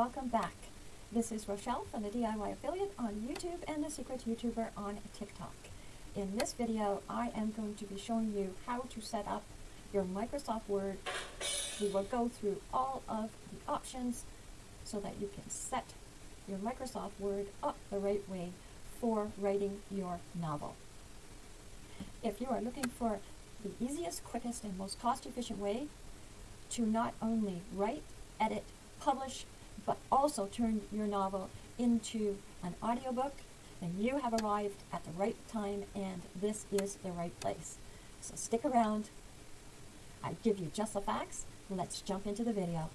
welcome back. This is Rochelle from the DIY Affiliate on YouTube and the Secret YouTuber on TikTok. In this video, I am going to be showing you how to set up your Microsoft Word. We will go through all of the options so that you can set your Microsoft Word up the right way for writing your novel. If you are looking for the easiest, quickest, and most cost-efficient way to not only write, edit, publish, but also turn your novel into an audiobook, then you have arrived at the right time and this is the right place. So stick around. I give you just the facts. Let's jump into the video.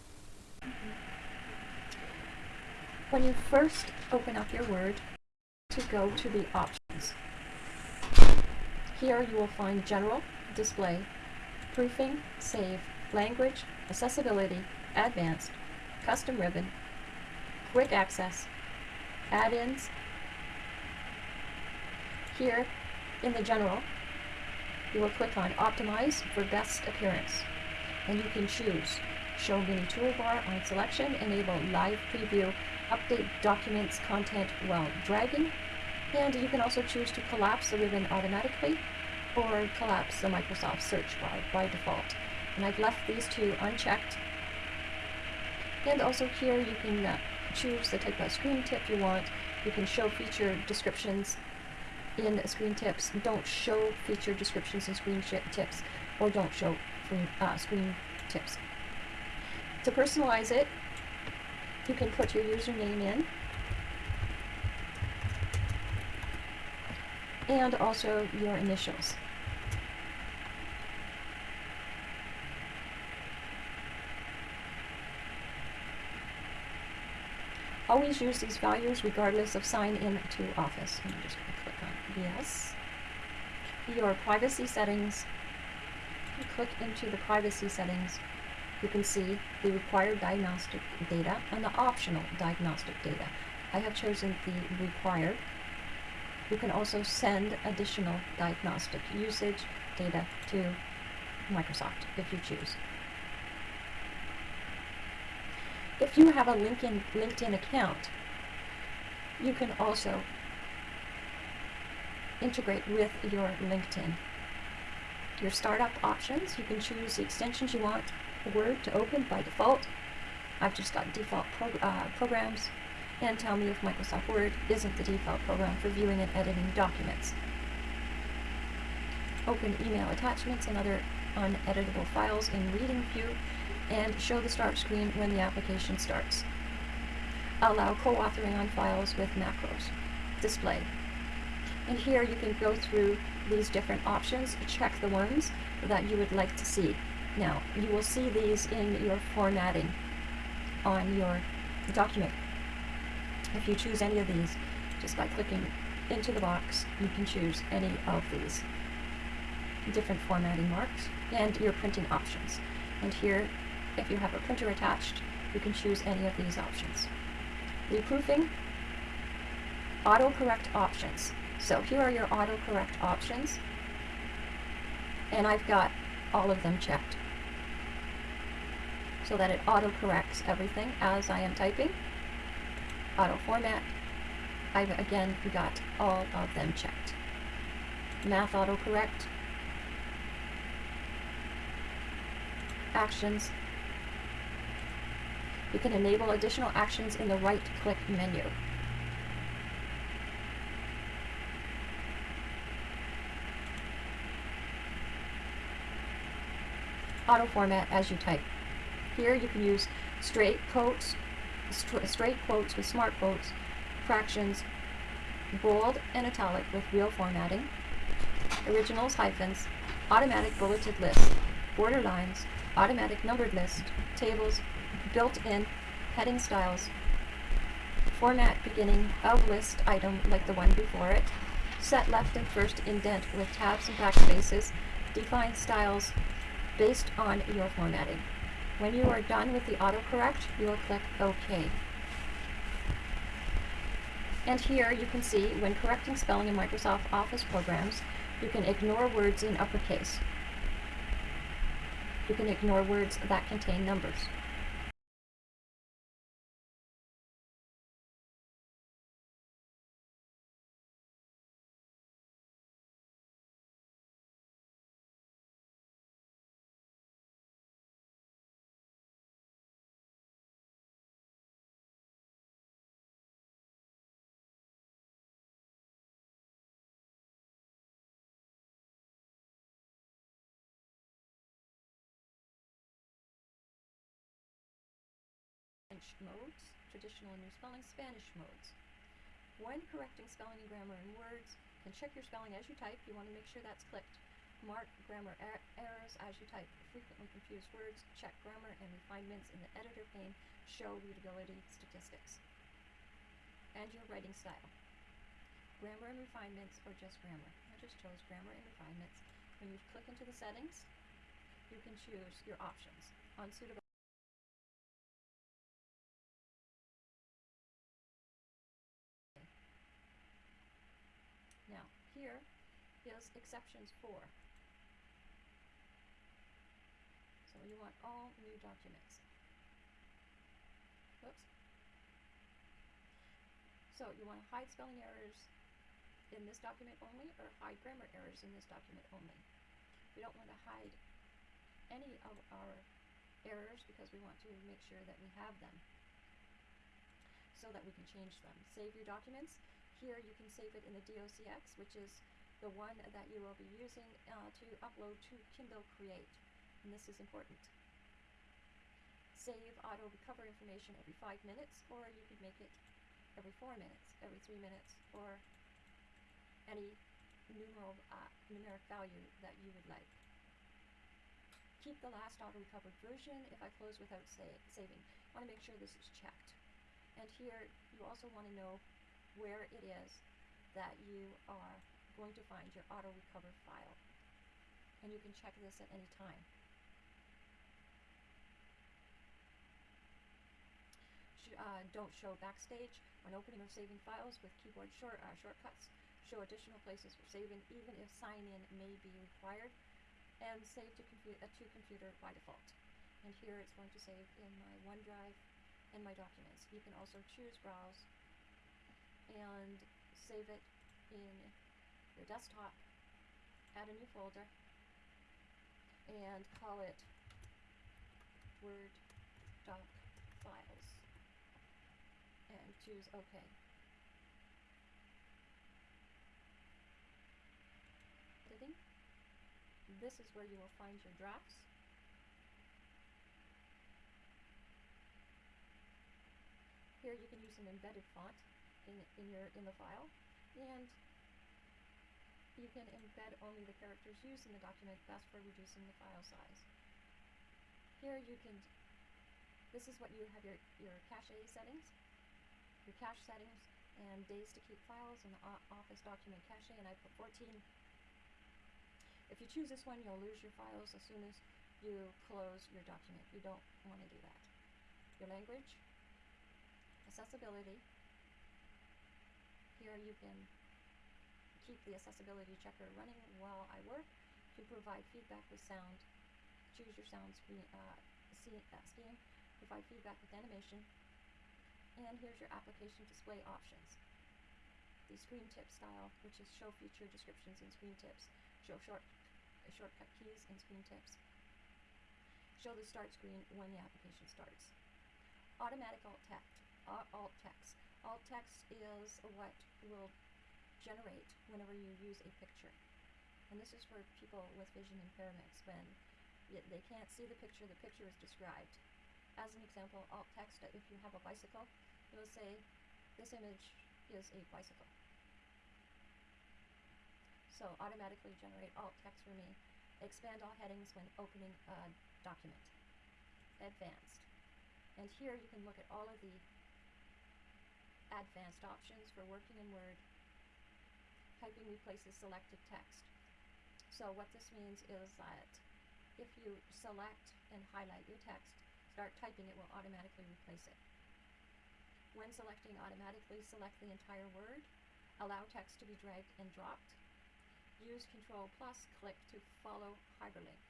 When you first open up your Word, to go to the options. Here you will find General, Display, Proofing, Save, Language, Accessibility, Advanced, Custom Ribbon, Quick Access, Add-ins. Here in the General, you will click on Optimize for Best Appearance, and you can choose Show Mini Toolbar on selection, Enable Live Preview, Update Documents Content while dragging, and you can also choose to collapse the ribbon automatically or collapse the Microsoft search bar by default. And I've left these two unchecked. And also here you can uh, choose the type of screen tip you want. You can show feature descriptions in screen tips. Don't show feature descriptions in screen tips or don't show free, uh, screen tips. To personalize it, you can put your username in and also your initials. Always use these values regardless of sign in to Office. I'm just going to click on yes. Your privacy settings. You click into the privacy settings. You can see the required diagnostic data and the optional diagnostic data. I have chosen the required you can also send additional diagnostic usage data to Microsoft if you choose. If you have a LinkedIn, LinkedIn account, you can also integrate with your LinkedIn. Your startup options, you can choose the extensions you want Word to open by default. I've just got default uh, programs and tell me if Microsoft Word isn't the default program for viewing and editing documents. Open email attachments and other uneditable files in Reading View and show the start screen when the application starts. Allow co-authoring on files with macros. Display. And here you can go through these different options, check the ones that you would like to see. Now, you will see these in your formatting on your document. If you choose any of these, just by clicking into the box, you can choose any of these different formatting marks and your printing options. And here, if you have a printer attached, you can choose any of these options. Reproofing, autocorrect options. So here are your autocorrect options, and I've got all of them checked so that it autocorrects everything as I am typing auto format. I've again got all of them checked. Math autocorrect. Actions. You can enable additional actions in the right click menu. Auto format as you type. Here you can use straight quotes, straight quotes with smart quotes, fractions, bold and italic with real formatting, ordinals, hyphens, automatic bulleted list, border lines, automatic numbered list, tables, built-in heading styles, format beginning of list item like the one before it, set left and first indent with tabs and backspaces, define styles based on your formatting. When you are done with the autocorrect, you will click OK. And here you can see when correcting spelling in Microsoft Office programs, you can ignore words in uppercase. You can ignore words that contain numbers. French modes, traditional and new spelling, Spanish modes. When correcting spelling and grammar in words, you can check your spelling as you type. You want to make sure that's clicked. Mark grammar er errors as you type. Frequently confused words. Check grammar and refinements in the editor pane. Show readability statistics. And your writing style. Grammar and refinements or just grammar. I just chose grammar and refinements. When you click into the settings, you can choose your options. Unsuitable Now, here is exceptions for. So you want all new documents. Oops. So you want to hide spelling errors in this document only or hide grammar errors in this document only. We don't want to hide any of our errors because we want to make sure that we have them so that we can change them. Save your documents. Here you can save it in the DOCX, which is the one that you will be using uh, to upload to Kindle Create. And this is important. Save auto recover information every five minutes, or you could make it every four minutes, every three minutes, or any numeral, uh, numeric value that you would like. Keep the last auto recovered version if I close without sa saving. I want to make sure this is checked. And here you also want to know where it is that you are going to find your auto recover file. And you can check this at any time. Uh, don't show backstage when opening or saving files with keyboard short, uh, shortcuts. Show additional places for saving even if sign-in may be required. And save to, compu uh, to computer by default. And here it's going to save in my OneDrive and my documents. You can also choose browse and save it in your desktop, add a new folder, and call it Word Doc Files, and choose OK. Editing. This is where you will find your drafts. Here you can use an embedded font in, in, your, in the file, and you can embed only the characters used in the document, best for reducing the file size. Here you can, this is what you have your, your cache settings, your cache settings, and days to keep files in the Office document cache, and I put 14. If you choose this one, you'll lose your files as soon as you close your document. You don't want to do that. Your language, accessibility. Here you can keep the accessibility checker running while I work to provide feedback with sound. Choose your sound screen, uh, uh, scheme, provide feedback with animation, and here's your application display options. The screen tip style, which is show feature descriptions in screen tips, show short, shortcut keys in screen tips, show the start screen when the application starts. Automatic alt text, uh, alt text. Alt text is what will generate whenever you use a picture. And this is for people with vision impairments when they can't see the picture, the picture is described. As an example, alt text, if you have a bicycle, it will say, this image is a bicycle. So automatically generate alt text for me. Expand all headings when opening a document. Advanced. And here you can look at all of the advanced options for working in Word. Typing replaces selected text. So what this means is that if you select and highlight your text, start typing, it will automatically replace it. When selecting, automatically select the entire word, allow text to be dragged and dropped, use Control plus click to follow hyperlink.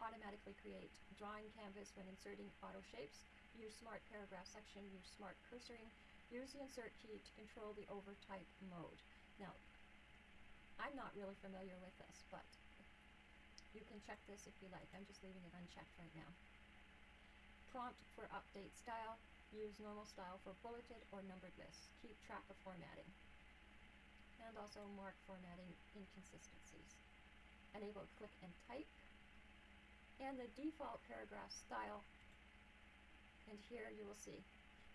Automatically create drawing canvas when inserting auto shapes, use smart paragraph section, use smart cursoring, use the insert key to control the overtype mode. Now, I'm not really familiar with this, but you can check this if you like. I'm just leaving it unchecked right now. Prompt for update style. Use normal style for bulleted or numbered lists. Keep track of formatting. And also mark formatting inconsistencies. Enable click and type. and the default paragraph style. And here you will see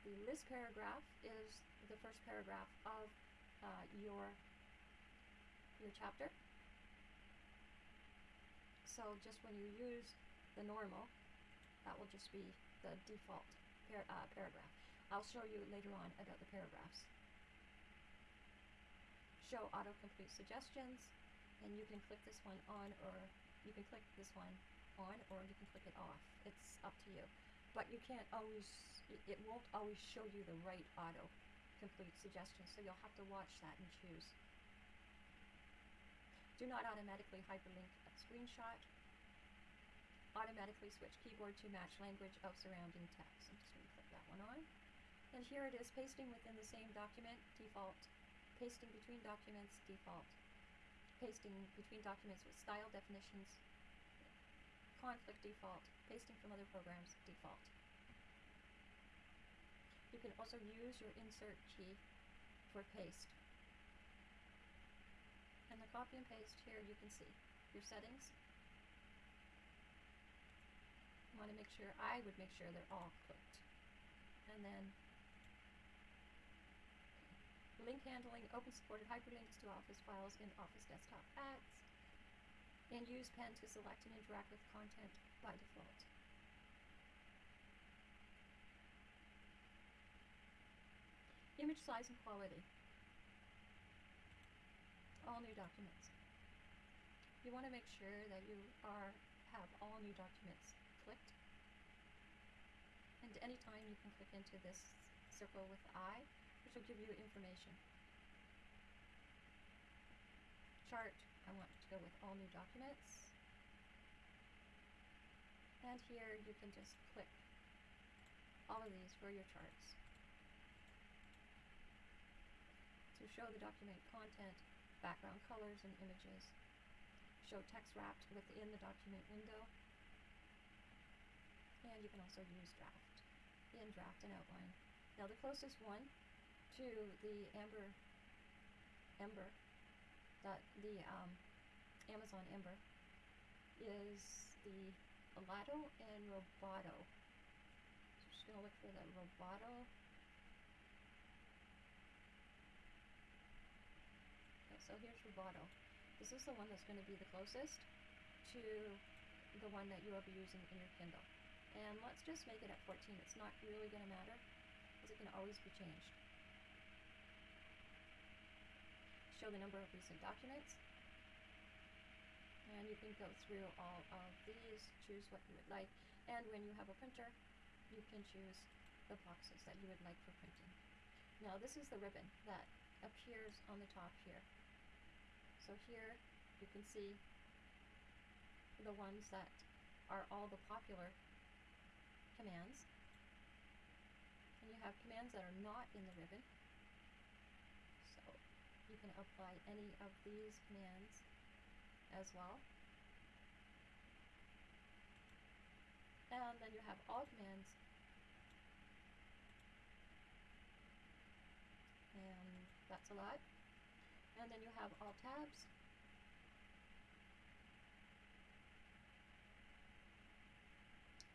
the list paragraph is the first paragraph of uh, your your chapter. So just when you use the normal, that will just be the default par uh, paragraph. I'll show you later on about the paragraphs. Show autocomplete suggestions, and you can click this one on or you can click this one on or you can click it off. It's up to you. But you can't always, it won't always show you the right auto complete suggestion, so you'll have to watch that and choose. Do not automatically hyperlink a screenshot. Automatically switch keyboard to match language of surrounding text. I'm just going to click that one on. And here it is, pasting within the same document, default. Pasting between documents, default. Pasting between documents with style definitions, conflict default. Pasting from other programs, default. You can also use your insert key for paste. And the copy and paste here you can see your settings. You want to make sure, I would make sure they're all clicked. And then link handling, open supported hyperlinks to Office files in Office Desktop Apps, and use pen to select and interact with content by default. Image size and quality. All new documents. You want to make sure that you are have all new documents clicked. And anytime you can click into this circle with I, which will give you information. Chart, I want to go with all new documents. And here you can just click all of these for your charts. To show the document content, background colors and images. Show text wrapped within the document window. And you can also use draft, in draft and outline. Now the closest one to the Amber, Ember, that the um, Amazon Ember is the Elato and Roboto. So just gonna look for the Roboto. Okay, so here's Roboto. This is the one that's going to be the closest to the one that you will be using in your Kindle. And let's just make it at 14. It's not really going to matter because it can always be changed. Show the number of recent documents. And you can go through all of these, choose what you would like. And when you have a printer, you can choose the boxes that you would like for printing. Now this is the ribbon that appears on the top here. So here you can see the ones that are all the popular commands. And you have commands that are not in the ribbon. You can apply any of these commands as well. And then you have all commands. And that's a lot. And then you have all tabs.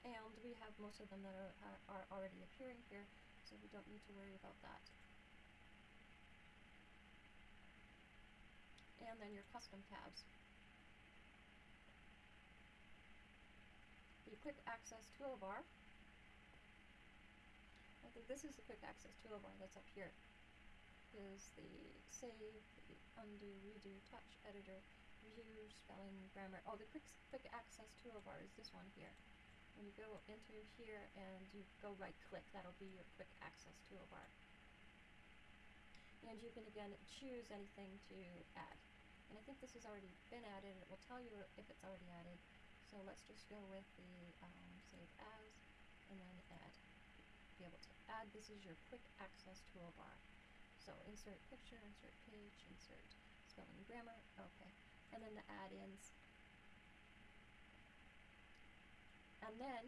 And we have most of them that are, are, are already appearing here, so we don't need to worry about that. Then your custom tabs. The quick access toolbar. I think this is the quick access toolbar that's up here. Is the save, the undo, redo, touch, editor, view, spelling, grammar. Oh, the quick quick access toolbar is this one here. When you go into here and you go right click, that'll be your quick access toolbar. And you can again choose anything to add. And I think this has already been added. And it will tell you if it's already added. So let's just go with the um, save as and then add. Be able to add. This is your quick access toolbar. So insert picture, insert page, insert spelling and grammar. Okay. And then the add-ins And then,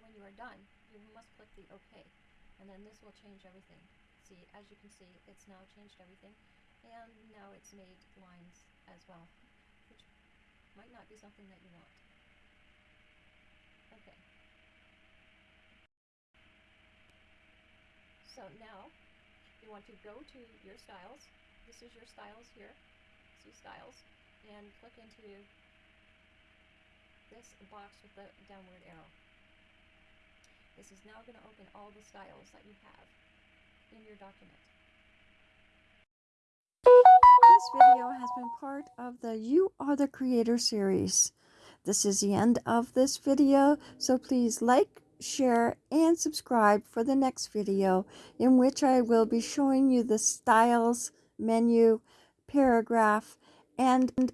when you are done, you must click the OK. And then this will change everything. See, as you can see, it's now changed everything. And now it's made lines as well, which might not be something that you want. Okay. So now you want to go to your styles. This is your styles here. See styles. And click into this box with the downward arrow. This is now going to open all the styles that you have in your document. This video has been part of the You Are the Creator series. This is the end of this video, so please like, share, and subscribe for the next video in which I will be showing you the styles, menu, paragraph, and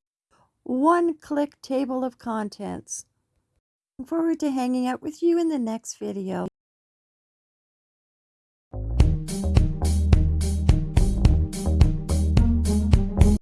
one-click table of contents. Looking forward to hanging out with you in the next video.